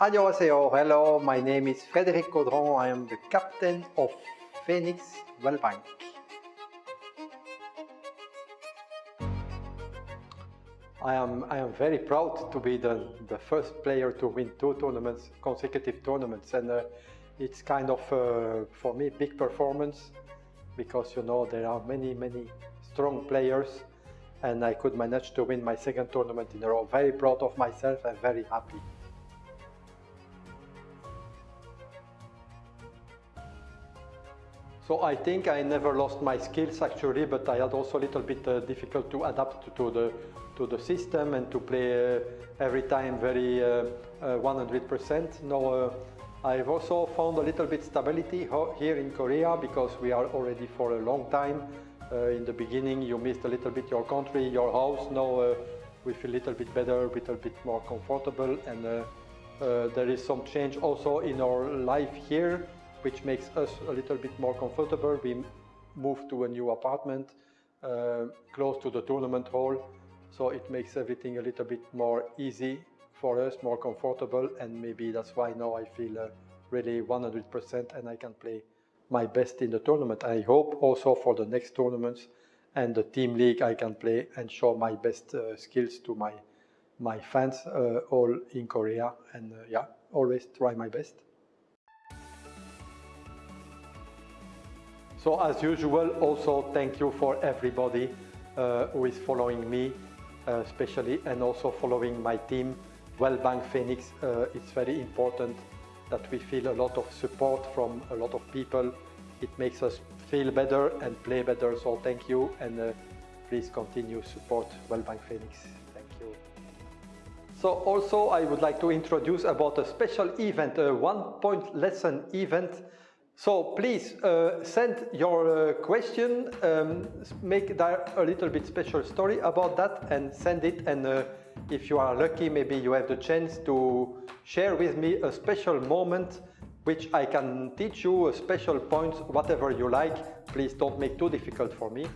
Annyeonghaseyo, hello, my name is Frédéric Caudron, I am the captain of Phoenix Wellbank. I am, I am very proud to be the, the first player to win two tournaments, consecutive tournaments, and uh, it's kind of, uh, for me, big performance because you know there are many, many strong players and I could manage to win my second tournament in a row. Very proud of myself and very happy. So I think I never lost my skills actually, but I had also a little bit uh, difficult to adapt to the to the system and to play uh, every time very 100%. Uh, now uh, I've also found a little bit stability here in Korea because we are already for a long time. Uh, in the beginning you missed a little bit your country, your house. Now uh, we feel a little bit better, a little bit more comfortable and uh, there is some change also in our life here which makes us a little bit more comfortable. We moved to a new apartment uh, close to the tournament hall, so it makes everything a little bit more easy for us, more comfortable, and maybe that's why now I feel uh, really 100% and I can play my best in the tournament. I hope also for the next tournaments and the team league I can play and show my best uh, skills to my my fans uh, all in Korea and uh, yeah, always try my best. So as usual, also thank you for everybody uh, who is following me, uh, especially, and also following my team, Wellbank Phoenix. Uh, it's very important that we feel a lot of support from a lot of people. It makes us feel better and play better. So thank you, and uh, please continue support Wellbank Phoenix. Thank you. So also I would like to introduce about a special event, a one-point lesson event so please uh, send your uh, question, um, make that a little bit special story about that and send it and uh, if you are lucky maybe you have the chance to share with me a special moment which I can teach you a special point, whatever you like. Please don't make too difficult for me.